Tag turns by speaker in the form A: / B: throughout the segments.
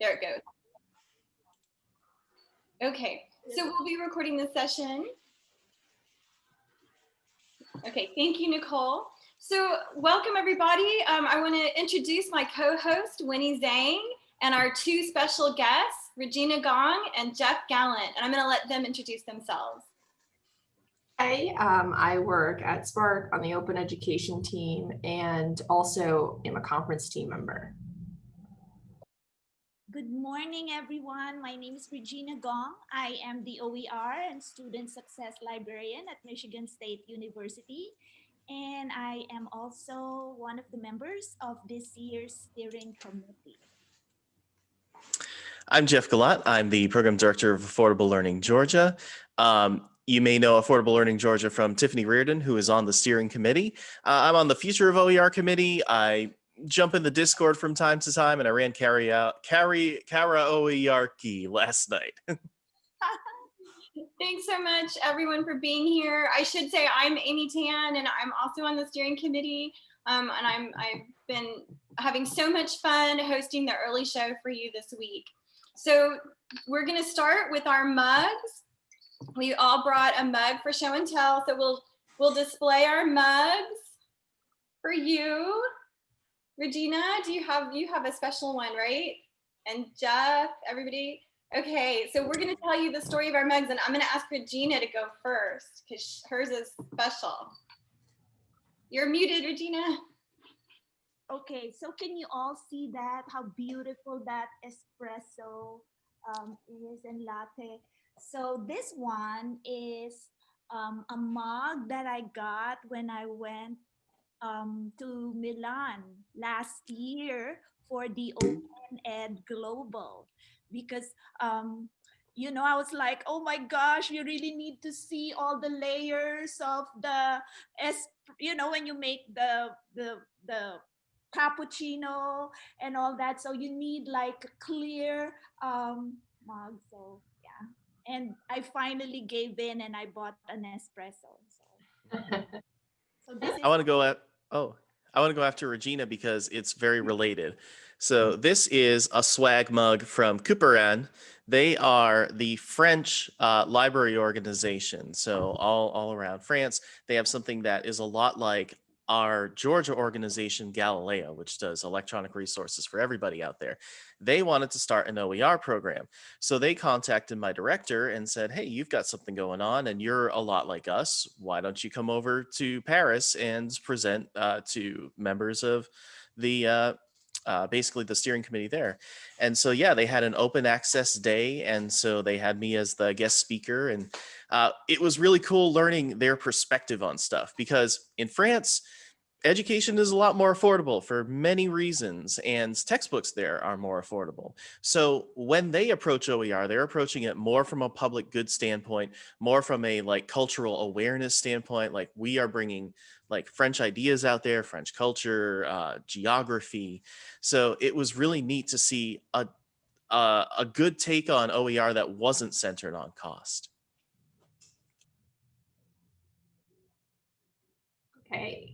A: There it goes. Okay, so we'll be recording this session. Okay, thank you, Nicole. So welcome everybody. Um, I want to introduce my co-host, Winnie Zhang, and our two special guests, Regina Gong and Jeff Gallant. And I'm going to let them introduce themselves.
B: Hi, um, I work at SPARC on the open education team and also am a conference team member.
C: Good morning, everyone. My name is Regina Gong. I am the OER and Student Success Librarian at Michigan State University. And I am also one of the members of this year's steering committee.
D: I'm Jeff Gallant. I'm the Program Director of Affordable Learning Georgia. Um, you may know Affordable Learning Georgia from Tiffany Reardon, who is on the steering committee. Uh, I'm on the Future of OER committee. I jump in the Discord from time to time, and I ran carry out carry Karaoke last night.
A: Thanks so much, everyone, for being here. I should say I'm Amy Tan, and I'm also on the steering committee. Um, and I'm I've been having so much fun hosting the early show for you this week. So we're going to start with our mugs. We all brought a mug for show and tell, so we'll we'll display our mugs for you. Regina, do you have you have a special one, right? And Jeff, everybody. Okay, so we're gonna tell you the story of our mugs, and I'm gonna ask Regina to go first because hers is special. You're muted, Regina.
C: Okay, so can you all see that? How beautiful that espresso um, is and latte. So this one is um, a mug that I got when I went um, to Milan last year for the Open Ed Global because um, you know, I was like, oh my gosh, you really need to see all the layers of the, es you know, when you make the, the, the cappuccino and all that. So you need like a clear um, mug. So yeah. And I finally gave in and I bought an espresso. So,
D: so this I want to go at, oh, I want to go after Regina because it's very mm. related. So mm. this is a swag mug from Couperin. They are the French uh, library organization. So mm. all, all around France, they have something that is a lot like our Georgia organization, Galileo, which does electronic resources for everybody out there, they wanted to start an OER program. So they contacted my director and said, hey, you've got something going on and you're a lot like us. Why don't you come over to Paris and present uh, to members of the uh, uh, basically the steering committee there. And so, yeah, they had an open access day. And so they had me as the guest speaker. And uh, it was really cool learning their perspective on stuff because in France, education is a lot more affordable for many reasons and textbooks there are more affordable. So when they approach OER, they're approaching it more from a public good standpoint, more from a like cultural awareness standpoint, like we are bringing like French ideas out there, French culture, uh, geography. So it was really neat to see a, a, a good take on OER that wasn't centered on cost.
B: Okay.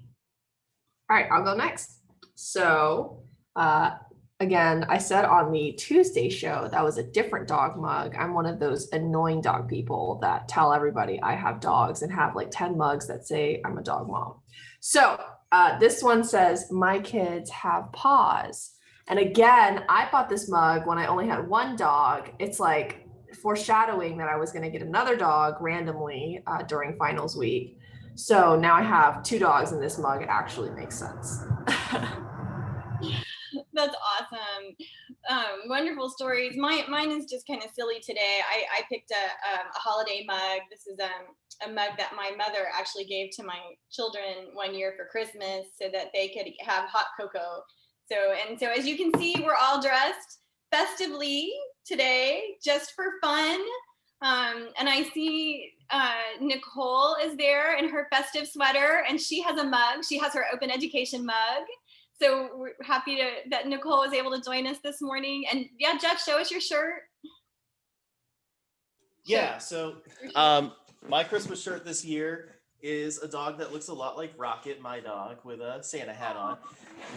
B: All right, I'll go next. So uh, again, I said on the Tuesday show, that was a different dog mug. I'm one of those annoying dog people that tell everybody I have dogs and have like 10 mugs that say I'm a dog mom. So uh, this one says, my kids have paws. And again, I bought this mug when I only had one dog. It's like foreshadowing that I was going to get another dog randomly uh, during finals week. So now I have two dogs in this mug. It actually makes sense.
A: That's awesome. Um, wonderful stories. My, mine is just kind of silly today. I, I picked a, um, a holiday mug. This is um, a mug that my mother actually gave to my children one year for Christmas so that they could have hot cocoa. So, and so as you can see, we're all dressed festively today, just for fun. Um, and I see uh, Nicole is there in her festive sweater and she has a mug. She has her open education mug. So we're happy to, that Nicole was able to join us this morning. And yeah, Jeff, show us your shirt.
D: Yeah, so um, my Christmas shirt this year is a dog that looks a lot like Rocket, my dog, with a Santa hat on.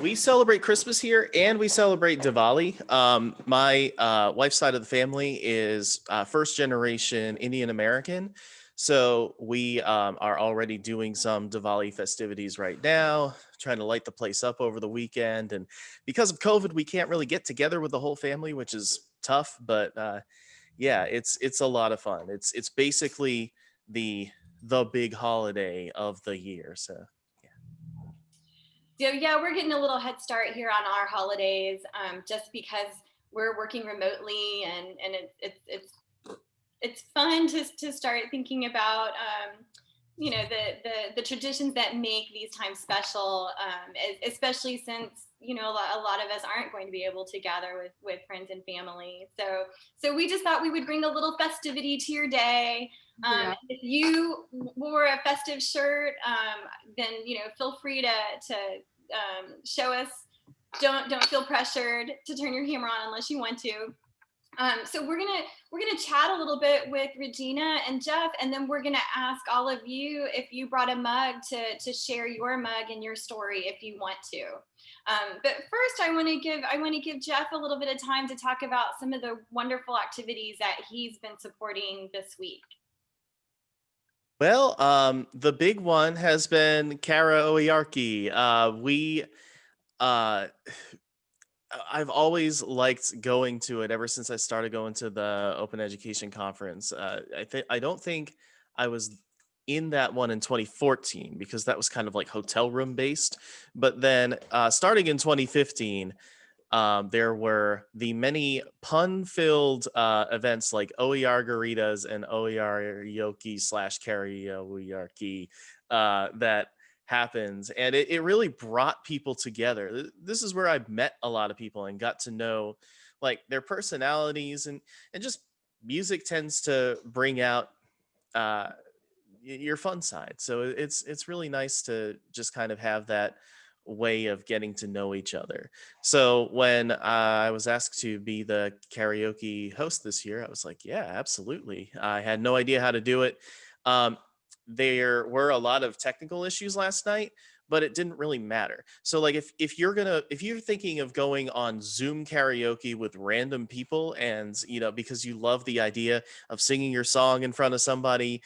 D: We celebrate Christmas here and we celebrate Diwali. Um, my uh, wife's side of the family is uh, first generation Indian American. So we um, are already doing some Diwali festivities right now, trying to light the place up over the weekend. And because of COVID, we can't really get together with the whole family, which is tough. But uh, yeah, it's it's a lot of fun. It's it's basically the the big holiday of the year. So Yeah.
A: So yeah, we're getting a little head start here on our holidays, um, just because we're working remotely and and it's it's it's it's fun to to start thinking about um, you know the the the traditions that make these times special, um, especially since you know a lot, a lot of us aren't going to be able to gather with with friends and family. So so we just thought we would bring a little festivity to your day. Um,
B: Yeah.
A: If you wore a festive shirt, um, then you know feel free to to um, show us. Don't don't feel pressured to turn your camera on unless you want to. Um, so we're gonna we're gonna chat a little bit with Regina and Jeff, and then we're gonna ask all of you if you brought a mug to to share your mug and your story if you want to. Um, but first, I want to give I want to give Jeff a little bit of time to talk about some of the wonderful activities that he's been supporting this week.
D: Well, um, the big one has been karaoke. Uh, we, uh, I've always liked going to it ever since I started going to the Open Education Conference. Uh, I think I don't think I was in that one in 2014 because that was kind of like hotel room based. But then uh, starting in 2015, um, there were the many pun-filled uh, events like OER Garitas and OER Yoki slash karaoke uh, that happens, and it, it really brought people together. This is where I met a lot of people and got to know like their personalities and and just music tends to bring out uh, your fun side. So it's it's really nice to just kind of have that way of getting to know each other. So when uh, I was asked to be the karaoke host this year, I was like, yeah, absolutely. I had no idea how to do it. Um, there were a lot of technical issues last night, but it didn't really matter. So like if if you're gonna if you're thinking of going on Zoom karaoke with random people and you know because you love the idea of singing your song in front of somebody,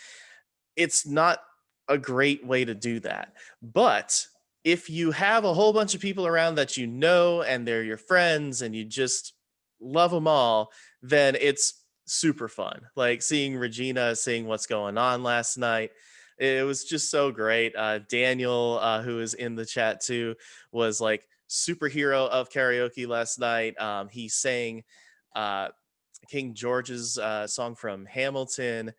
D: it's not a great way to do that. But if you have a whole bunch of people around that you know and they're your friends and you just love them all, then it's super fun. Like seeing Regina seeing what's going on last night. It was just so great. Uh, Daniel, uh, who is in the chat too, was like superhero of karaoke last night. Um, he sang uh, King George's uh, song from Hamilton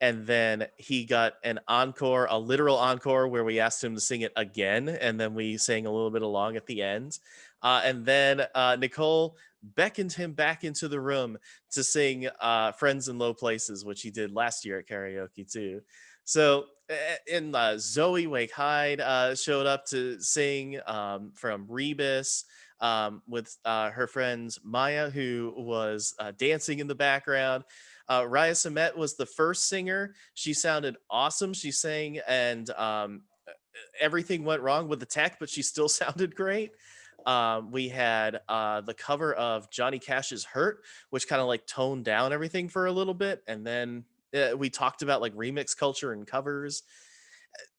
D: and then he got an encore, a literal encore, where we asked him to sing it again, and then we sang a little bit along at the end. Uh, and then uh, Nicole beckoned him back into the room to sing uh, "Friends in Low Places," which he did last year at karaoke too. So, and uh, Zoe Wake Hyde uh, showed up to sing um, from Rebus um, with uh, her friends Maya, who was uh, dancing in the background. Uh, Raya Samet was the first singer. She sounded awesome. She sang, and um, everything went wrong with the tech, but she still sounded great. Um, we had uh, the cover of Johnny Cash's "Hurt," which kind of like toned down everything for a little bit, and then uh, we talked about like remix culture and covers.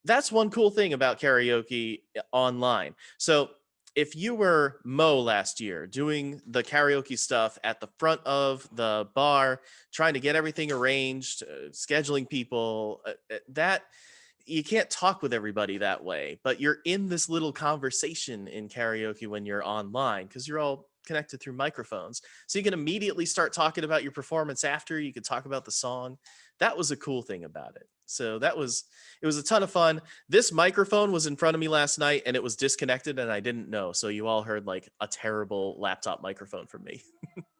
D: That's one cool thing about karaoke uh, online. So if you were Mo last year doing the karaoke stuff at the front of the bar, trying to get everything arranged, uh, scheduling people, uh, uh, that you can't talk with everybody that way, but you're in this little conversation in karaoke when you're online because you're all connected through microphones. So you can immediately start talking about your performance after, you could talk about the song. That was a cool thing about it. So that was it was a ton of fun. This microphone was in front of me last night and it was disconnected and I didn't know. So you all heard like a terrible laptop microphone from me.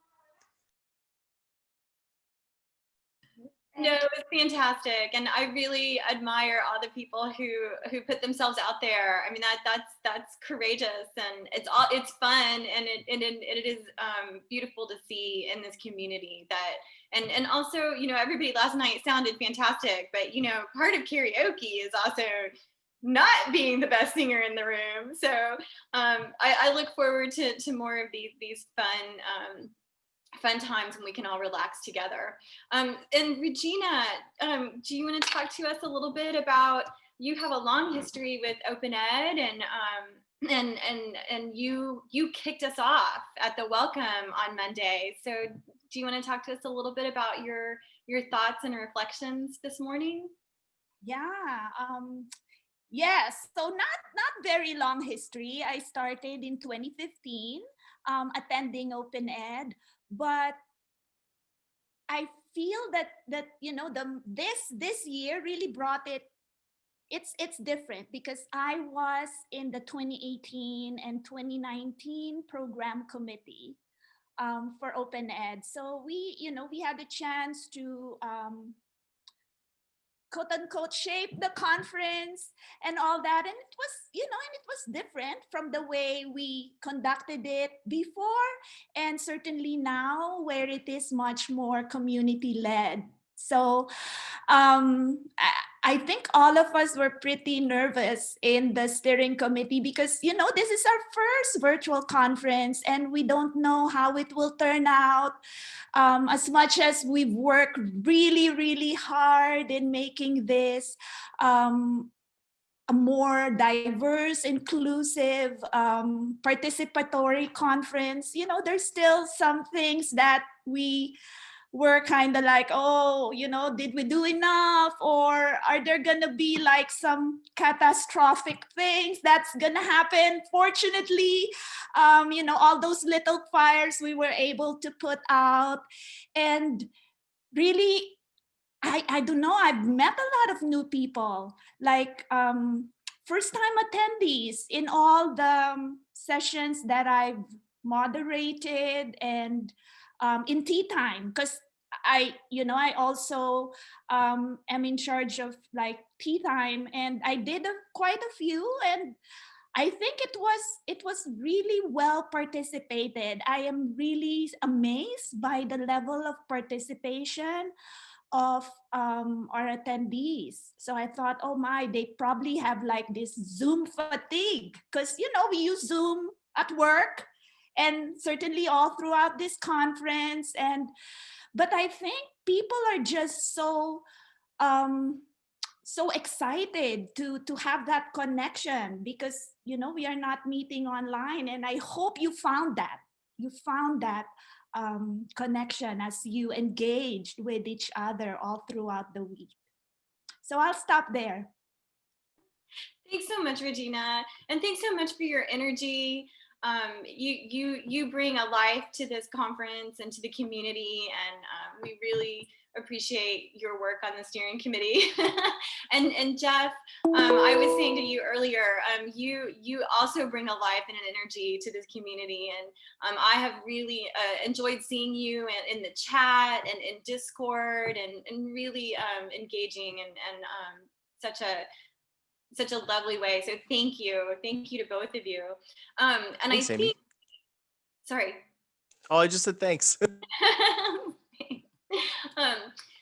A: No, it's fantastic, and I really admire all the people who who put themselves out there. I mean, that that's that's courageous, and it's all it's fun, and it and it, it is um, beautiful to see in this community that, and and also, you know, everybody last night sounded fantastic, but you know, part of karaoke is also not being the best singer in the room. So um, I, I, look forward to to more of these these fun. Um, fun times when we can all relax together. Um, and Regina, um, do you want to talk to us a little bit about, you have a long history with Open Ed and um, and and and you you kicked us off at the welcome on Monday. So do you want to talk to us a little bit about your your thoughts and reflections this morning?
C: Yeah. Um, yes. So not not very long history. I started in 2015 um, attending Open Ed but I feel that that you know the this this year really brought it it's it's different because I was in the 2018 and 2019 program committee um, for open ed. So we you know we had a chance to um, quote unquote shape the conference and all that. And it was, you know, and it was different from the way we conducted it before and certainly now where it is much more community led. So um, I think all of us were pretty nervous in the steering committee because, you know, this is our first virtual conference and we don't know how it will turn out. Um, as much as we've worked really, really hard in making this um, a more diverse, inclusive, um, participatory conference, you know, there's still some things that we we're kind of like, oh, you know, did we do enough? Or are there gonna be like some catastrophic things that's gonna happen? Fortunately, um, you know, all those little fires we were able to put out. And really, I, I don't know, I've met a lot of new people, like um, first time attendees in all the um, sessions that I've moderated and um, in tea time because I, you know, I also um, am in charge of like tea time and I did a, quite a few and I think it was it was really well participated. I am really amazed by the level of participation of um, our attendees. So I thought, oh my, they probably have like this Zoom fatigue because, you know, we use Zoom at work and certainly all throughout this conference. And but I think people are just so um, so excited to to have that connection because you know we are not meeting online and I hope you found that you found that um, connection as you engaged with each other all throughout the week. So I'll stop there.
A: Thanks so much, Regina. And thanks so much for your energy um, you you you bring a life to this conference and to the community, and um, we really appreciate your work on the steering committee. and and Jeff, um, I was saying to you earlier, um, you you also bring a life and an energy to this community, and um, I have really uh, enjoyed seeing you in, in, the chat and in Discord, and and really um, engaging and and such a such a lovely way. So thank you. Thank you to both of you. Um, and thanks, I think, Amy. sorry.
D: Oh, I just said thanks.
A: um,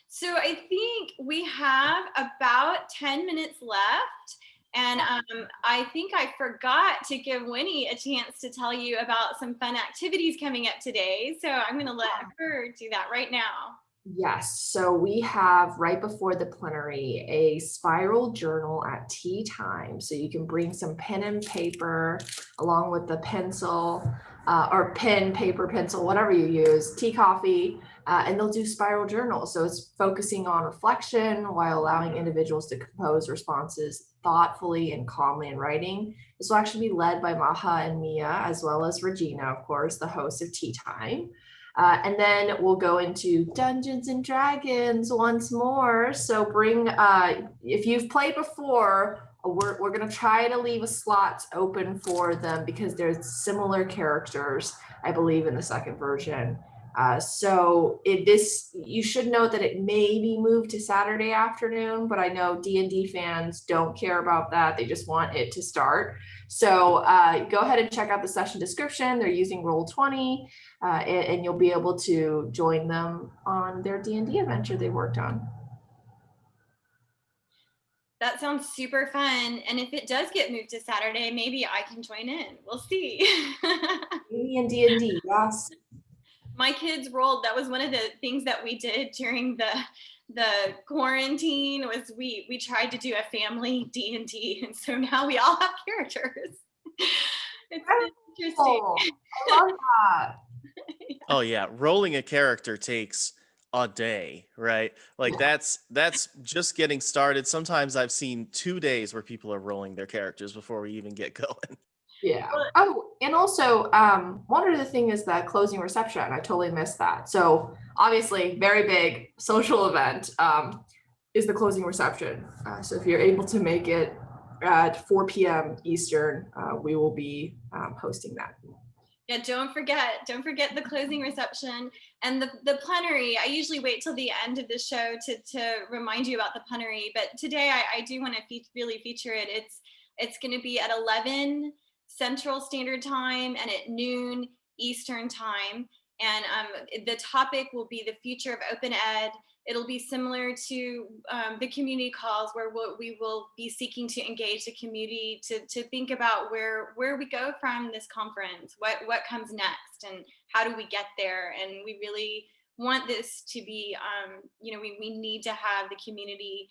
A: so I think we have about 10 minutes left. And um, I think I forgot to give Winnie a chance to tell you about some fun activities coming up today. So I'm going to let her do that right now.
B: Yes, so we have right before the plenary a spiral journal at tea time. So you can bring some pen and paper along with the pencil uh, or pen, paper, pencil, whatever you use, tea, coffee, uh, and they'll do spiral journals. So it's focusing on reflection while allowing individuals to compose responses thoughtfully and calmly in writing. This will actually be led by Maha and Mia, as well as Regina, of course, the host of Tea Time. Uh, and then we'll go into Dungeons and Dragons once more. So bring, uh, if you've played before, we're, we're going to try to leave a slot open for them because there's similar characters, I believe, in the second version. Uh, so it, this, you should note that it may be moved to Saturday afternoon, but I know D and D fans don't care about that. They just want it to start. So uh, go ahead and check out the session description. They're using Roll20 uh, and, and you'll be able to join them on their D and D adventure they worked on.
A: That sounds super fun. And if it does get moved to Saturday, maybe I can join in. We'll see.
B: Maybe in D and D, yes.
A: My kids rolled. That was one of the things that we did during the the quarantine was we we tried to do a family D and D, and so now we all have characters. It's interesting.
B: Oh, I love that.
D: Oh yeah, rolling a character takes a day, right? Like that's that's just getting started. Sometimes I've seen 2 days where people are rolling their characters before we even get going.
B: Yeah.
A: But-
B: Oh, and also, um, one other thing is the closing reception. I totally missed that. So obviously, very big social event um, is the closing reception. Uh, so if you're able to make it at 4 p.m. Eastern, uh, we will be um, hosting that.
A: Yeah, don't forget, don't forget the closing reception and the, the plenary. I usually wait till the end of the show to, to remind you about the plenary, but today I, I do want to fe- really feature it. It's it's going to be at 11 Central Standard Time and at noon Eastern Time. And um, the topic will be the future of open ed. It'll be similar to um, the community calls where we'll, we will be seeking to engage the community to, to think about where, where we go from this conference, what, what comes next and how do we get there? And we really want this to be, um, you know, we, we need to have the community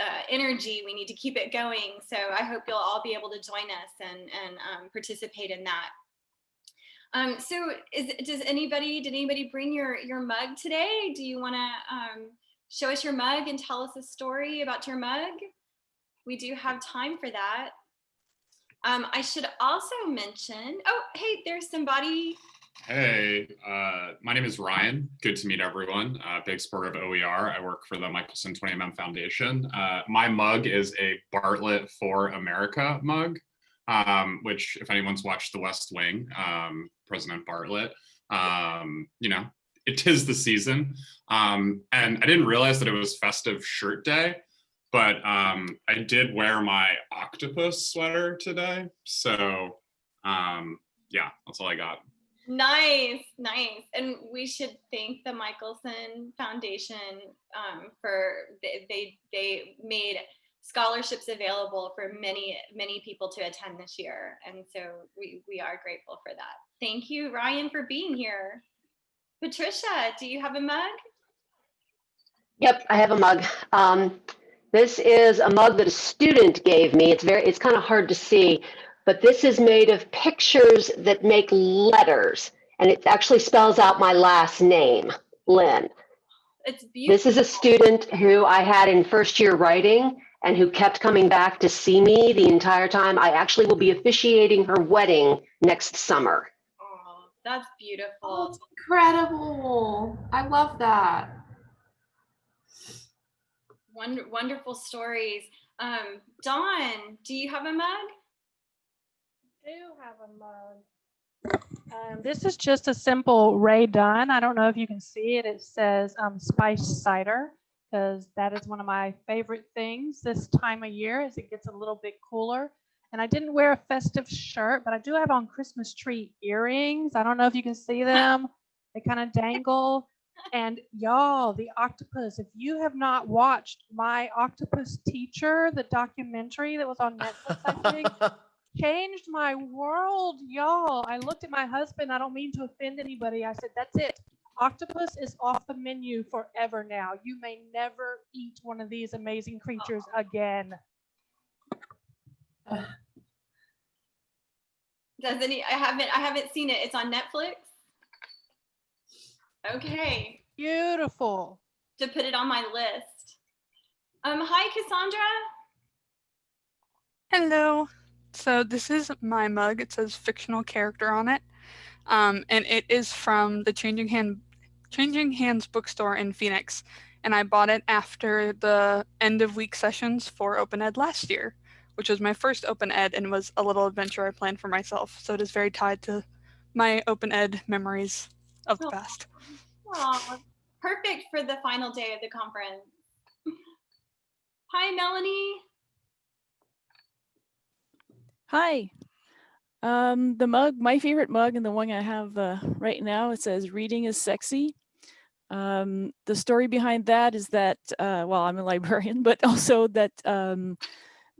A: uh, energy. We need to keep it going. So I hope you'll all be able to join us and, and um, participate in that. Um, so is, does anybody, did anybody bring your, your mug today? Do you wanna um, show us your mug and tell us a story about your mug? We do have time for that. Um, I should also mention, oh, hey, there's somebody.
E: Hey, uh, my name is Ryan. Good to meet everyone. Uh, big supporter of OER. I work for the Michelson 20mm Foundation. Uh, my mug is a Bartlet for America mug, um, which if anyone's watched The West Wing, um, President Bartlet, um, you know, it is the season. Um, and I didn't realize that it was festive shirt day, but um, I did wear my octopus sweater today. So um, yeah, that's all I got.
A: Nice, nice. And we should thank the Michelson Foundation um, for they, they they made scholarships available for many many people to attend this year, and so we we are grateful for that. Thank you, Ryan, for being here. Patricia, do you have a mug?
F: Yep, I have a mug. Um, this is a mug that a student gave me. It's very, it's kind of hard to see, but this is made of pictures that make letters, and it actually spells out my last name, Lynn.
A: It's beautiful.
F: This is a student who I had in first year writing and who kept coming back to see me the entire time. I actually will be officiating her wedding next summer.
A: Oh, that's
B: Oh,
A: beautiful.
B: it's incredible. I love that.
A: Wonder, wonderful stories. Um, Dawn, do you have a mug?
G: Do have a mug. Um, this is just a simple Rae Dunn. I don't know if you can see it. It says um, spice cider because that is one of my favorite things this time of year as it gets a little bit cooler. And I didn't wear a festive shirt, but I do have on Christmas tree earrings. I don't know if you can see them. They kind of dangle. And y'all, the octopus, if you have not watched My Octopus Teacher, the documentary that was on Netflix, I think, changed my world, y'all. I looked at my husband. I don't mean to offend anybody. I said, that's it. Octopus is off the menu forever now. You may never eat one of these amazing creatures again.
A: Does any? I haven't. I haven't seen it. It's on Netflix. Okay,
G: Beautiful.
A: to put it on my list. Um, hi, Cassandra.
H: Hello. So this is my mug. It says fictional character on it. Um, and it is from the Changing Hand Changing Hands bookstore in Phoenix. And I bought it after the end of week sessions for Open Ed last year, which was my first Open Ed and was a little adventure I planned for myself. So it is very tied to my Open Ed memories of the
A: Oh.
H: past.
A: Aw, perfect for the final day of the conference. Hi, Melanie.
I: Hi. Um, the mug, my favorite mug, and the one I have uh, right now, it says "Reading is sexy." Um, the story behind that is that, uh, well, I'm a librarian, but also that um,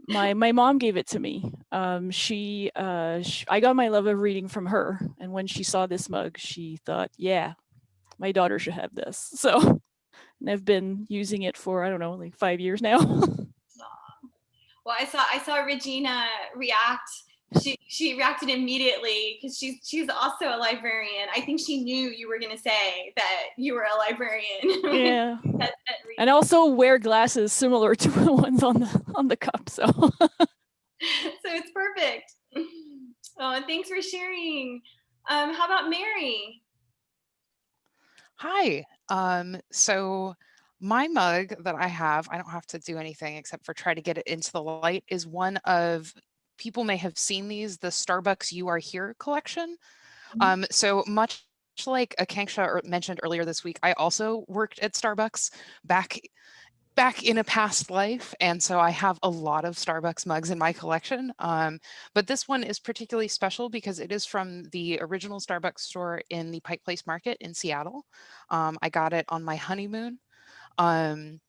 I: my my mom gave it to me. Um, she, uh, sh I got my love of reading from her, and when she saw this mug, she thought, "Yeah, my daughter should have this." So, and I've been using it for I don't know, like five years now.
A: Well, I saw I saw Regina react. She she reacted immediately because she's she's also a librarian. I think she knew you were gonna say that you were a librarian.
I: yeah.
A: That- that
I: and also wear glasses similar to the ones on the on the cup. So
A: so it's perfect. Oh, and thanks for sharing. Um, how about Mary?
J: Hi. Um, so my mug that I have, I don't have to do anything except for try to get it into the light, is one of people may have seen these, the Starbucks You Are Here collection. Um, so much like Akanksha mentioned earlier this week, I also worked at Starbucks back back in a past life. And so I have a lot of Starbucks mugs in my collection. Um, but this one is particularly special because it is from the original Starbucks store in the Pike Place Market in Seattle. Um, I got it on my honeymoon um,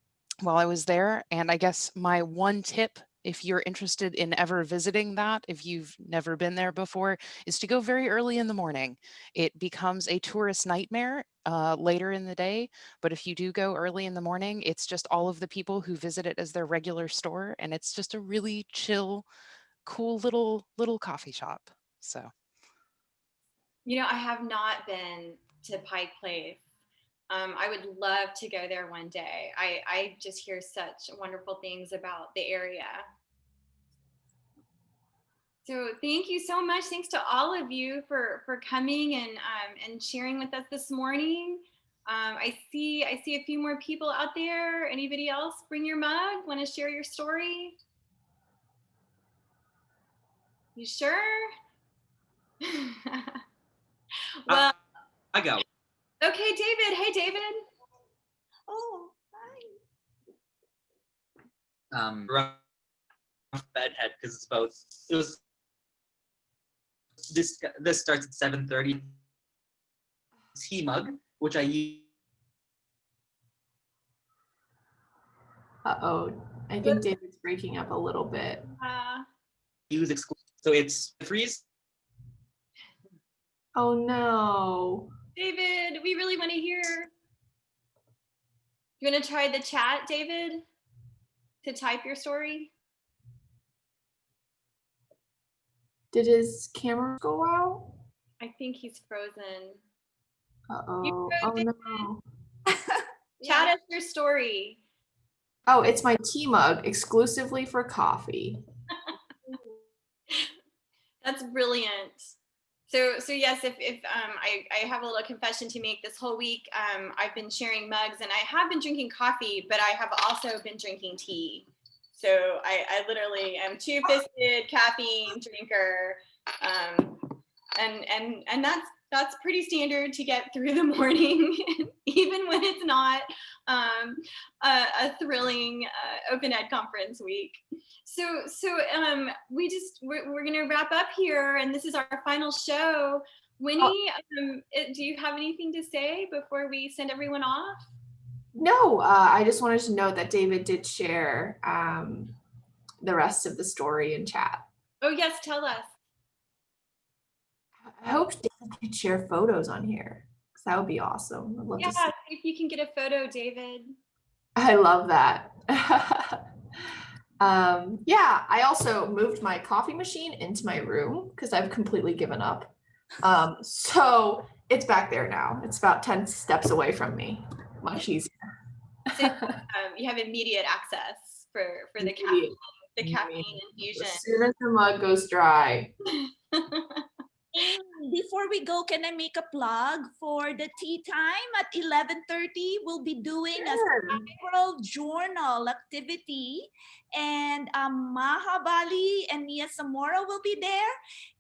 J: while I was there. And I guess my one tip, if you're interested in ever visiting that, if you've never been there before, is to go very early in the morning. It becomes a tourist nightmare uh, later in the day. But if you do go early in the morning, it's just all of the people who visit it as their regular store. And it's just a really chill, cool little, little coffee shop. So.
A: You know, I have not been to Pike Place. Um, I would love to go there one day. I, I just hear such wonderful things about the area. So thank you so much. Thanks to all of you for for coming and um, and sharing with us this morning. Um, I see I see a few more people out there. Anybody else? Bring your mug. Want to share your story? You sure? well,
K: I got
A: okay, David. Hey, David.
C: Oh, hi.
K: um rough bedhead because it's about it was this this starts at 7:30 tea mug which I use
B: Uh oh, I think David's breaking up a little bit.
A: Uh,
K: use exclusive so it's freeze
B: Oh no.
A: David, we really want to hear. You want to try the chat, David, to type your story?
B: Did his camera go out?
A: I think he's frozen.
B: Uh oh. Oh no.
A: Chat us your story.
B: Oh, it's my tea mug exclusively for coffee.
A: That's brilliant. So, so yes, if, if um, I, I have a little confession to make this whole week, um, I've been sharing mugs and I have been drinking coffee, but I have also been drinking tea. So I, I literally am two-fisted caffeine drinker. Um, and, and, and that's, that's pretty standard to get through the morning, even when it's not um, a, a thrilling uh, open ed conference week. So, so um, we just we're, we're gonna wrap up here, and this is our final show. Winnie, um, eh, do you have anything to say before we send everyone off?
B: No, uh, I just wanted to note that David did share um, the rest of the story in chat.
A: Oh yes, tell us.
B: I hope Could share photos on here because that would be awesome. I'd love
A: Yeah,
B: to see.
A: if you can get a photo, David.
B: I love that. um, yeah, I also moved my coffee machine into my room because I've completely given up. Um, so it's back there now. It's about 10 steps away from me. Much easier.
A: Um, you have immediate access for for the caffeine, the caffeine infusion.
B: As soon as the mug goes dry.
C: Before we go, can I make a plug for the tea time at 11:30? We'll be doing a spiral journal activity and um, Maha Bali and Mia Zamora will be there.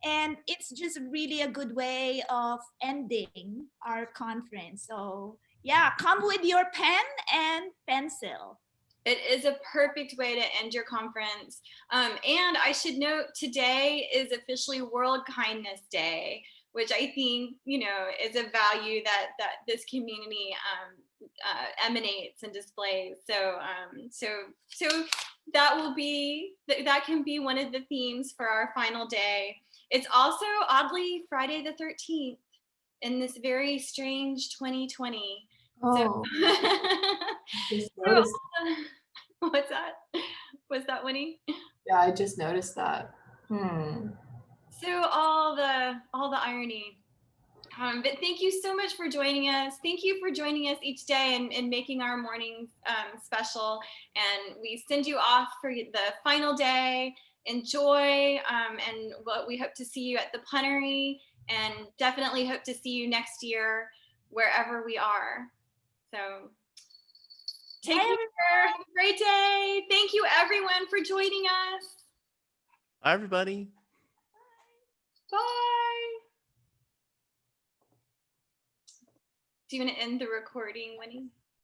C: And it's just really a good way of ending our conference. So yeah, come with your pen and pencil.
A: It is a perfect way to end your conference. Um, and I should note today is officially World Kindness Day, which I think, you know, is a value that that this community um, uh, emanates and displays. So, um, so, so that will be th- that can be one of the themes for our final day. It's also oddly Friday the 13th in this very strange 2020. So, so, what's that? Was that Winnie?
B: yeah, I just noticed that. Hmm.
A: So all the all the irony. Um, but thank you so much for joining us. Thank you for joining us each day and, and making our mornings um, special. And we send you off for the final day. Enjoy, um, and what we hope to see you at the punnery, and definitely hope to see you next year wherever we are. So take
C: Bye,
A: care. Have a great day. Thank you everyone for joining us.
D: Bye, everybody.
A: Bye. Do you want to end the recording, Winnie?